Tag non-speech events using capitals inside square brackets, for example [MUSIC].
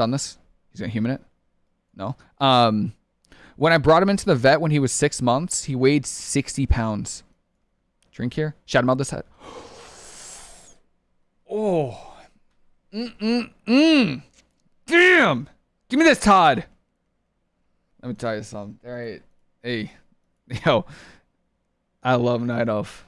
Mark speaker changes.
Speaker 1: Done this. He's gonna human it. No. Um, when I brought him into the vet when he was six months, he weighed 60 pounds. Drink here. Shout him out this head. [GASPS] Oh. Mm-mm-mm. Damn. Give me this, Todd. Let me tell you something. All right. Hey. [LAUGHS] Yo. I love Night off.